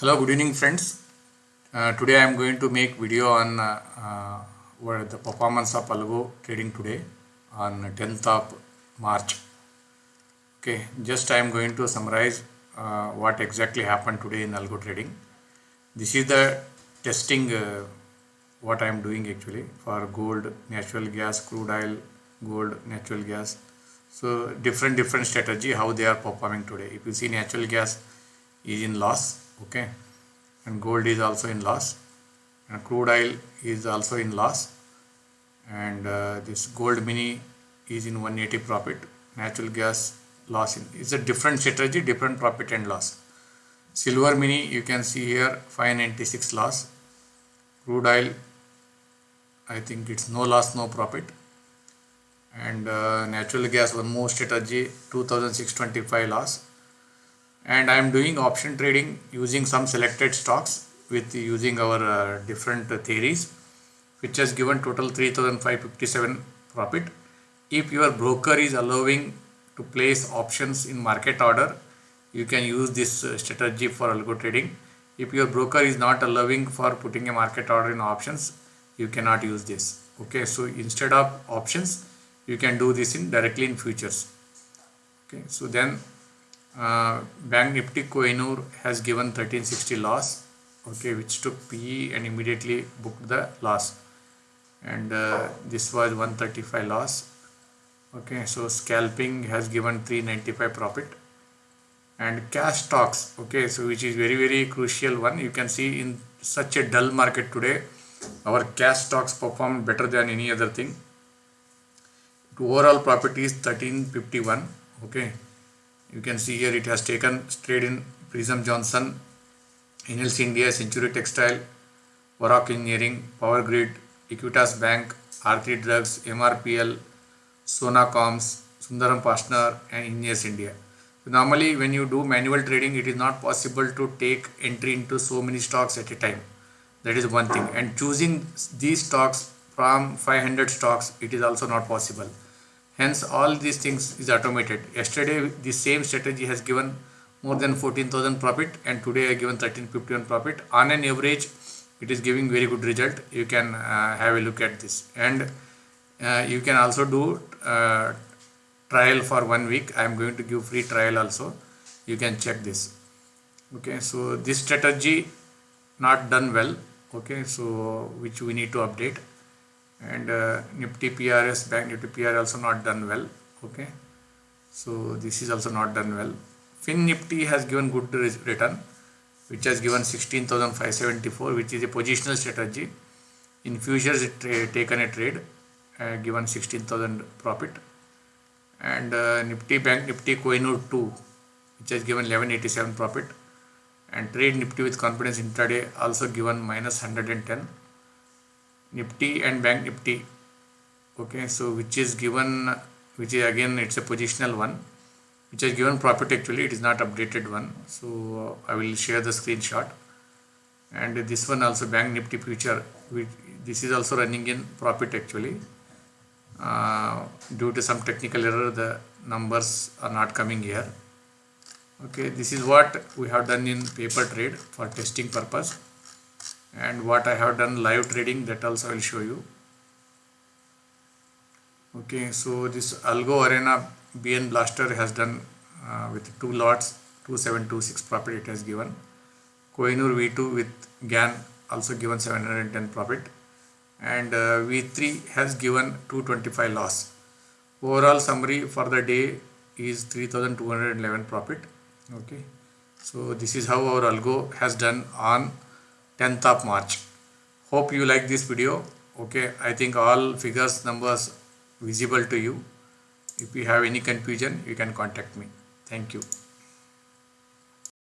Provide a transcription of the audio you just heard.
Hello, good evening, friends. Uh, today I am going to make video on uh, uh, what the performance of Algo trading today on 10th of March. Okay, just I am going to summarize uh, what exactly happened today in Algo trading. This is the testing uh, what I am doing actually for gold, natural gas, crude oil, gold, natural gas. So different different strategy how they are performing today. If you see natural gas is in loss okay. And gold is also in loss. And crude oil is also in loss. And uh, this gold mini is in 180 profit. Natural gas loss in it's a different strategy different profit and loss. Silver mini you can see here 596 loss. Crude oil i think it's no loss no profit. And uh, natural gas one more strategy 2625 loss and I am doing option trading using some selected stocks with using our uh, different uh, theories which has given total 3557 profit. If your broker is allowing to place options in market order you can use this uh, strategy for algo trading. If your broker is not allowing for putting a market order in options you cannot use this. Okay so instead of options you can do this in directly in futures. Okay so then uh, Bank Nifty Kohinoor has given 1360 loss okay which took PE and immediately booked the loss. And uh, this was 135 loss okay so scalping has given 395 profit. And cash stocks okay so which is very very crucial one. You can see in such a dull market today our cash stocks performed better than any other thing. Overall profit is 1351 okay you can see here it has taken trade in Prism Johnson, NLC India, Century Textile, Varroc Engineering, Power Grid, Equitas Bank, Aarti Drugs, MRPL, Sonacoms, Sundaram Partner and Engineers India. So normally when you do manual trading it is not possible to take entry into so many stocks at a time. That is one thing and choosing these stocks from 500 stocks it is also not possible hence all these things is automated. Yesterday the same strategy has given more than 14000 profit and today i given 1351 profit. On an average it is giving very good result. You can uh, have a look at this. And uh, you can also do uh, trial for one week. I am going to give free trial also. You can check this. Okay so this strategy not done well. Okay so which we need to update and uh, Nifty PRS Bank Nifty PR also not done well okay? So this is also not done well. Fin Nifty has given good return which has given 16,574 which is a positional strategy. In futures it taken a trade uh, given 16,000 profit. And uh, Nifty Bank Nifty Kohinoor 2 which has given 1187 profit. And trade Nifty with confidence intraday also given minus 110 Nifty and Bank Nifty. Okay so which is given which is again it's a positional one. Which is given profit actually it is not updated one. So uh, I will share the screenshot. And this one also Bank Nifty future which this is also running in profit actually. Uh, due to some technical error the numbers are not coming here. Okay this is what we have done in paper trade for testing purpose and what I have done live trading that also I will show you. Okay so this algo arena bn blaster has done uh, with two lots 2726 profit it has given. Kohinoor v2 with gan also given 710 profit. And uh, v3 has given 225 loss. Overall summary for the day is 3211 profit. Okay so this is how our algo has done on 10th of March. Hope you like this video. Okay, I think all figures, numbers visible to you. If you have any confusion, you can contact me. Thank you.